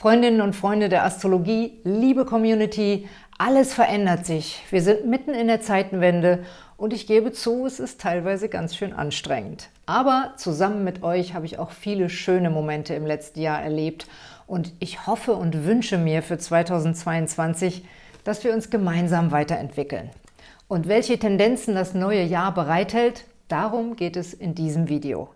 Freundinnen und Freunde der Astrologie, liebe Community, alles verändert sich. Wir sind mitten in der Zeitenwende und ich gebe zu, es ist teilweise ganz schön anstrengend. Aber zusammen mit euch habe ich auch viele schöne Momente im letzten Jahr erlebt und ich hoffe und wünsche mir für 2022, dass wir uns gemeinsam weiterentwickeln. Und welche Tendenzen das neue Jahr bereithält, darum geht es in diesem Video.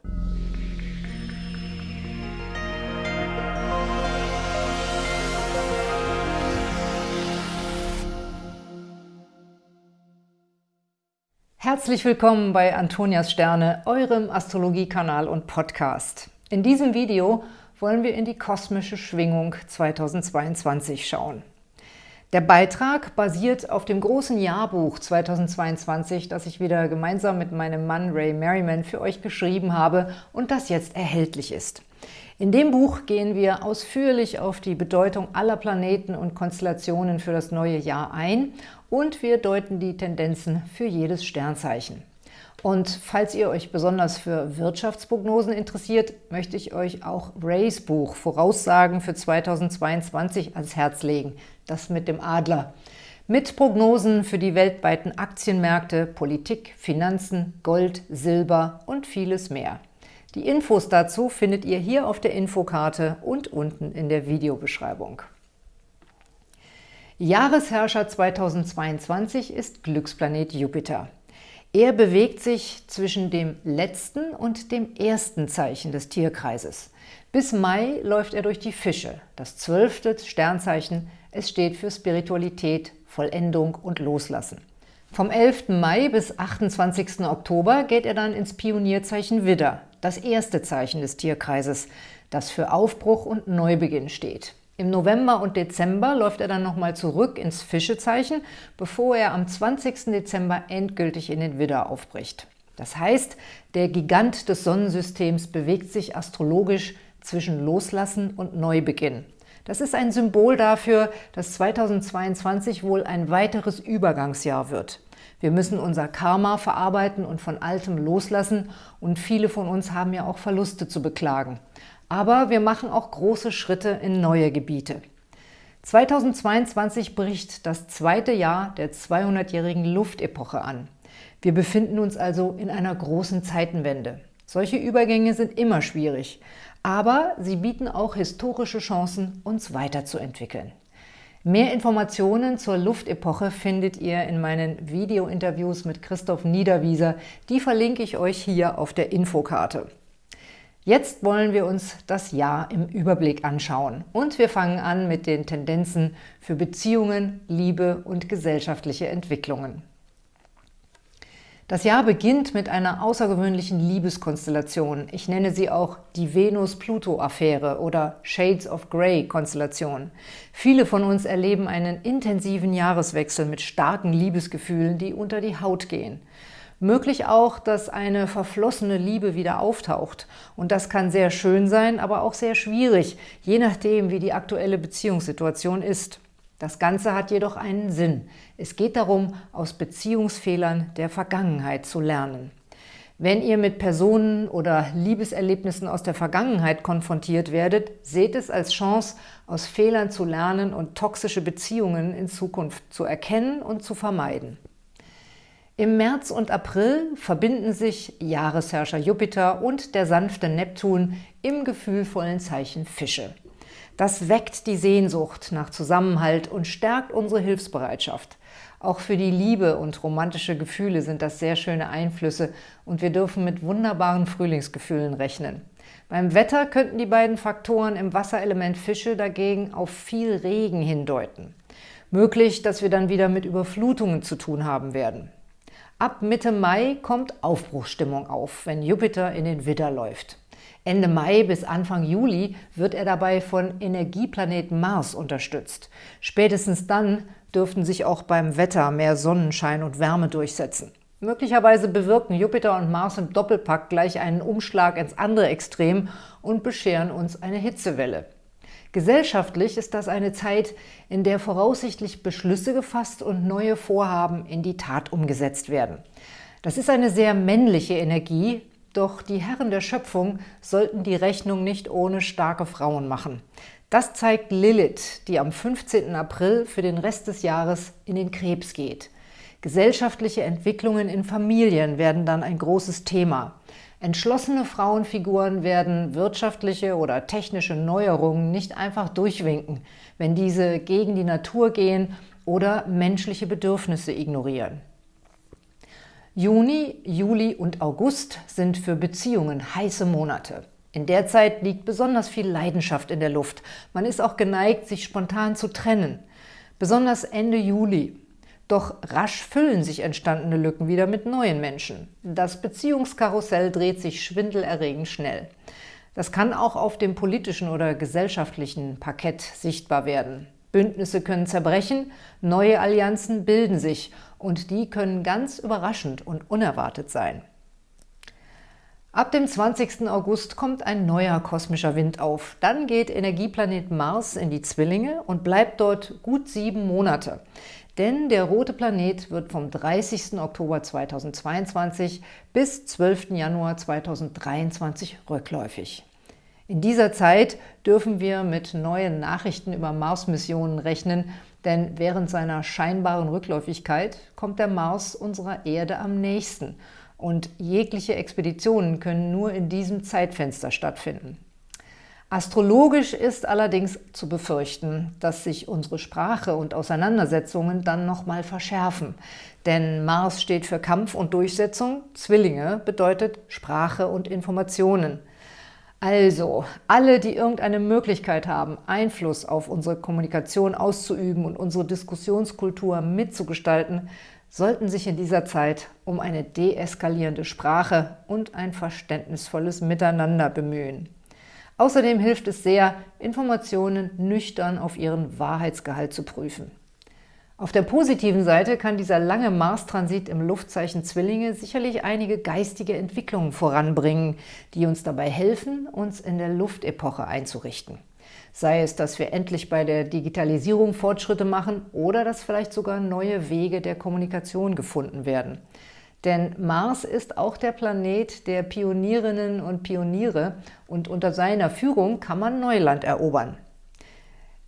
Herzlich willkommen bei Antonias Sterne, eurem Astrologiekanal und Podcast. In diesem Video wollen wir in die kosmische Schwingung 2022 schauen. Der Beitrag basiert auf dem großen Jahrbuch 2022, das ich wieder gemeinsam mit meinem Mann Ray Merriman für euch geschrieben habe und das jetzt erhältlich ist. In dem Buch gehen wir ausführlich auf die Bedeutung aller Planeten und Konstellationen für das neue Jahr ein und wir deuten die Tendenzen für jedes Sternzeichen. Und falls ihr euch besonders für Wirtschaftsprognosen interessiert, möchte ich euch auch Rays Buch Voraussagen für 2022 ans Herz legen, das mit dem Adler. Mit Prognosen für die weltweiten Aktienmärkte, Politik, Finanzen, Gold, Silber und vieles mehr. Die Infos dazu findet ihr hier auf der Infokarte und unten in der Videobeschreibung. Jahresherrscher 2022 ist Glücksplanet Jupiter. Er bewegt sich zwischen dem letzten und dem ersten Zeichen des Tierkreises. Bis Mai läuft er durch die Fische, das zwölfte Sternzeichen. Es steht für Spiritualität, Vollendung und Loslassen. Vom 11. Mai bis 28. Oktober geht er dann ins Pionierzeichen Widder, das erste Zeichen des Tierkreises, das für Aufbruch und Neubeginn steht. Im November und Dezember läuft er dann nochmal zurück ins Fischezeichen, bevor er am 20. Dezember endgültig in den Widder aufbricht. Das heißt, der Gigant des Sonnensystems bewegt sich astrologisch zwischen Loslassen und Neubeginn. Das ist ein Symbol dafür, dass 2022 wohl ein weiteres Übergangsjahr wird. Wir müssen unser Karma verarbeiten und von Altem loslassen und viele von uns haben ja auch Verluste zu beklagen. Aber wir machen auch große Schritte in neue Gebiete. 2022 bricht das zweite Jahr der 200-jährigen Luftepoche an. Wir befinden uns also in einer großen Zeitenwende. Solche Übergänge sind immer schwierig, aber sie bieten auch historische Chancen, uns weiterzuentwickeln. Mehr Informationen zur Luftepoche findet ihr in meinen Video-Interviews mit Christoph Niederwieser. Die verlinke ich euch hier auf der Infokarte. Jetzt wollen wir uns das Jahr im Überblick anschauen und wir fangen an mit den Tendenzen für Beziehungen, Liebe und gesellschaftliche Entwicklungen. Das Jahr beginnt mit einer außergewöhnlichen Liebeskonstellation. Ich nenne sie auch die Venus-Pluto-Affäre oder Shades of Grey-Konstellation. Viele von uns erleben einen intensiven Jahreswechsel mit starken Liebesgefühlen, die unter die Haut gehen. Möglich auch, dass eine verflossene Liebe wieder auftaucht. Und das kann sehr schön sein, aber auch sehr schwierig, je nachdem, wie die aktuelle Beziehungssituation ist. Das Ganze hat jedoch einen Sinn. Es geht darum, aus Beziehungsfehlern der Vergangenheit zu lernen. Wenn ihr mit Personen oder Liebeserlebnissen aus der Vergangenheit konfrontiert werdet, seht es als Chance, aus Fehlern zu lernen und toxische Beziehungen in Zukunft zu erkennen und zu vermeiden. Im März und April verbinden sich Jahresherrscher Jupiter und der sanfte Neptun im gefühlvollen Zeichen Fische. Das weckt die Sehnsucht nach Zusammenhalt und stärkt unsere Hilfsbereitschaft. Auch für die Liebe und romantische Gefühle sind das sehr schöne Einflüsse und wir dürfen mit wunderbaren Frühlingsgefühlen rechnen. Beim Wetter könnten die beiden Faktoren im Wasserelement Fische dagegen auf viel Regen hindeuten. Möglich, dass wir dann wieder mit Überflutungen zu tun haben werden. Ab Mitte Mai kommt Aufbruchsstimmung auf, wenn Jupiter in den Widder läuft. Ende Mai bis Anfang Juli wird er dabei von Energieplaneten Mars unterstützt. Spätestens dann dürften sich auch beim Wetter mehr Sonnenschein und Wärme durchsetzen. Möglicherweise bewirken Jupiter und Mars im Doppelpack gleich einen Umschlag ins andere Extrem und bescheren uns eine Hitzewelle. Gesellschaftlich ist das eine Zeit, in der voraussichtlich Beschlüsse gefasst und neue Vorhaben in die Tat umgesetzt werden. Das ist eine sehr männliche Energie, doch die Herren der Schöpfung sollten die Rechnung nicht ohne starke Frauen machen. Das zeigt Lilith, die am 15. April für den Rest des Jahres in den Krebs geht. Gesellschaftliche Entwicklungen in Familien werden dann ein großes Thema. Entschlossene Frauenfiguren werden wirtschaftliche oder technische Neuerungen nicht einfach durchwinken, wenn diese gegen die Natur gehen oder menschliche Bedürfnisse ignorieren. Juni, Juli und August sind für Beziehungen heiße Monate. In der Zeit liegt besonders viel Leidenschaft in der Luft. Man ist auch geneigt, sich spontan zu trennen. Besonders Ende Juli doch rasch füllen sich entstandene Lücken wieder mit neuen Menschen. Das Beziehungskarussell dreht sich schwindelerregend schnell. Das kann auch auf dem politischen oder gesellschaftlichen Parkett sichtbar werden. Bündnisse können zerbrechen, neue Allianzen bilden sich und die können ganz überraschend und unerwartet sein. Ab dem 20. August kommt ein neuer kosmischer Wind auf. Dann geht Energieplanet Mars in die Zwillinge und bleibt dort gut sieben Monate. Denn der rote Planet wird vom 30. Oktober 2022 bis 12. Januar 2023 rückläufig. In dieser Zeit dürfen wir mit neuen Nachrichten über Mars-Missionen rechnen, denn während seiner scheinbaren Rückläufigkeit kommt der Mars unserer Erde am nächsten und jegliche Expeditionen können nur in diesem Zeitfenster stattfinden. Astrologisch ist allerdings zu befürchten, dass sich unsere Sprache und Auseinandersetzungen dann nochmal verschärfen. Denn Mars steht für Kampf und Durchsetzung, Zwillinge bedeutet Sprache und Informationen. Also, alle, die irgendeine Möglichkeit haben, Einfluss auf unsere Kommunikation auszuüben und unsere Diskussionskultur mitzugestalten, sollten sich in dieser Zeit um eine deeskalierende Sprache und ein verständnisvolles Miteinander bemühen. Außerdem hilft es sehr, Informationen nüchtern auf ihren Wahrheitsgehalt zu prüfen. Auf der positiven Seite kann dieser lange Mars-Transit im Luftzeichen Zwillinge sicherlich einige geistige Entwicklungen voranbringen, die uns dabei helfen, uns in der Luftepoche einzurichten. Sei es, dass wir endlich bei der Digitalisierung Fortschritte machen oder dass vielleicht sogar neue Wege der Kommunikation gefunden werden. Denn Mars ist auch der Planet der Pionierinnen und Pioniere und unter seiner Führung kann man Neuland erobern.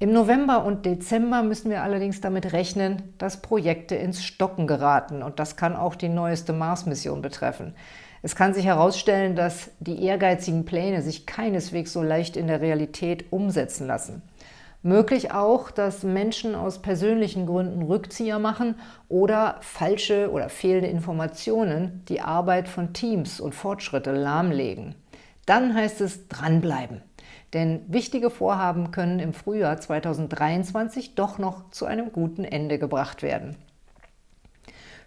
Im November und Dezember müssen wir allerdings damit rechnen, dass Projekte ins Stocken geraten und das kann auch die neueste Mars-Mission betreffen. Es kann sich herausstellen, dass die ehrgeizigen Pläne sich keineswegs so leicht in der Realität umsetzen lassen. Möglich auch, dass Menschen aus persönlichen Gründen Rückzieher machen oder falsche oder fehlende Informationen die Arbeit von Teams und Fortschritte lahmlegen. Dann heißt es dranbleiben. Denn wichtige Vorhaben können im Frühjahr 2023 doch noch zu einem guten Ende gebracht werden.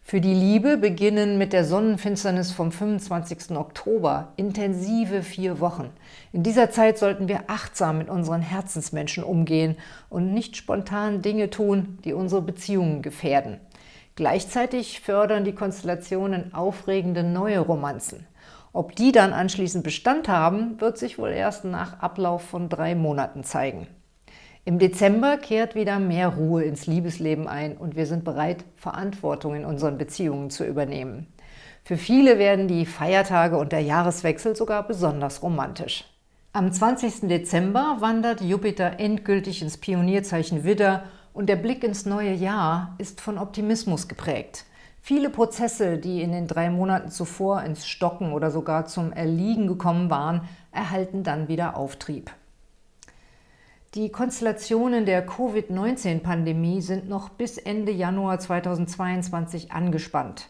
Für die Liebe beginnen mit der Sonnenfinsternis vom 25. Oktober intensive vier Wochen. In dieser Zeit sollten wir achtsam mit unseren Herzensmenschen umgehen und nicht spontan Dinge tun, die unsere Beziehungen gefährden. Gleichzeitig fördern die Konstellationen aufregende neue Romanzen. Ob die dann anschließend Bestand haben, wird sich wohl erst nach Ablauf von drei Monaten zeigen. Im Dezember kehrt wieder mehr Ruhe ins Liebesleben ein und wir sind bereit, Verantwortung in unseren Beziehungen zu übernehmen. Für viele werden die Feiertage und der Jahreswechsel sogar besonders romantisch. Am 20. Dezember wandert Jupiter endgültig ins Pionierzeichen Widder und der Blick ins neue Jahr ist von Optimismus geprägt. Viele Prozesse, die in den drei Monaten zuvor ins Stocken oder sogar zum Erliegen gekommen waren, erhalten dann wieder Auftrieb. Die Konstellationen der Covid-19-Pandemie sind noch bis Ende Januar 2022 angespannt.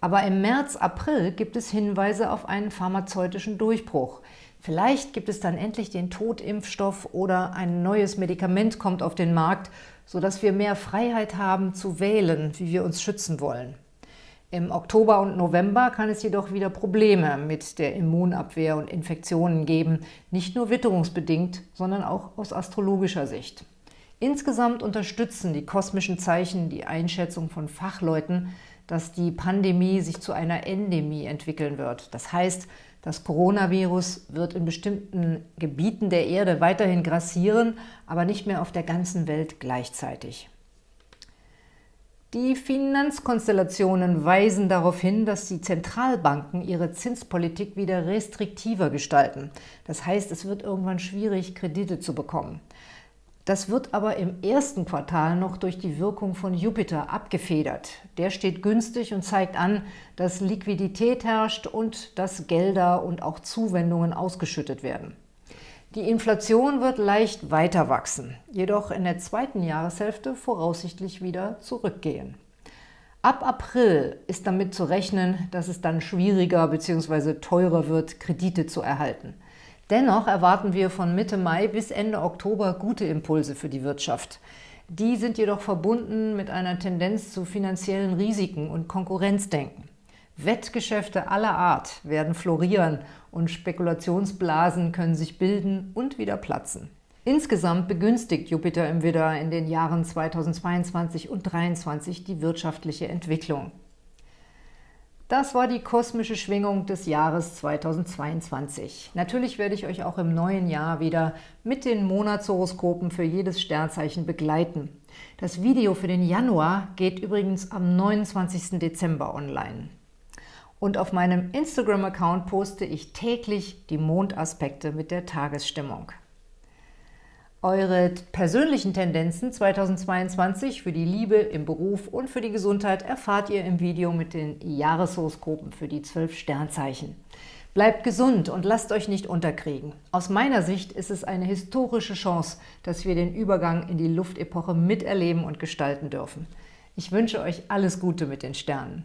Aber im März, April gibt es Hinweise auf einen pharmazeutischen Durchbruch. Vielleicht gibt es dann endlich den Totimpfstoff oder ein neues Medikament kommt auf den Markt, sodass wir mehr Freiheit haben zu wählen, wie wir uns schützen wollen. Im Oktober und November kann es jedoch wieder Probleme mit der Immunabwehr und Infektionen geben, nicht nur witterungsbedingt, sondern auch aus astrologischer Sicht. Insgesamt unterstützen die kosmischen Zeichen die Einschätzung von Fachleuten, dass die Pandemie sich zu einer Endemie entwickeln wird. Das heißt, das Coronavirus wird in bestimmten Gebieten der Erde weiterhin grassieren, aber nicht mehr auf der ganzen Welt gleichzeitig. Die Finanzkonstellationen weisen darauf hin, dass die Zentralbanken ihre Zinspolitik wieder restriktiver gestalten. Das heißt, es wird irgendwann schwierig, Kredite zu bekommen. Das wird aber im ersten Quartal noch durch die Wirkung von Jupiter abgefedert. Der steht günstig und zeigt an, dass Liquidität herrscht und dass Gelder und auch Zuwendungen ausgeschüttet werden. Die Inflation wird leicht weiter wachsen, jedoch in der zweiten Jahreshälfte voraussichtlich wieder zurückgehen. Ab April ist damit zu rechnen, dass es dann schwieriger bzw. teurer wird, Kredite zu erhalten. Dennoch erwarten wir von Mitte Mai bis Ende Oktober gute Impulse für die Wirtschaft. Die sind jedoch verbunden mit einer Tendenz zu finanziellen Risiken und Konkurrenzdenken. Wettgeschäfte aller Art werden florieren und Spekulationsblasen können sich bilden und wieder platzen. Insgesamt begünstigt Jupiter im Widder in den Jahren 2022 und 2023 die wirtschaftliche Entwicklung. Das war die kosmische Schwingung des Jahres 2022. Natürlich werde ich euch auch im neuen Jahr wieder mit den Monatshoroskopen für jedes Sternzeichen begleiten. Das Video für den Januar geht übrigens am 29. Dezember online. Und auf meinem Instagram-Account poste ich täglich die Mondaspekte mit der Tagesstimmung. Eure persönlichen Tendenzen 2022 für die Liebe, im Beruf und für die Gesundheit erfahrt ihr im Video mit den Jahreshoroskopen für die zwölf Sternzeichen. Bleibt gesund und lasst euch nicht unterkriegen. Aus meiner Sicht ist es eine historische Chance, dass wir den Übergang in die Luftepoche miterleben und gestalten dürfen. Ich wünsche euch alles Gute mit den Sternen.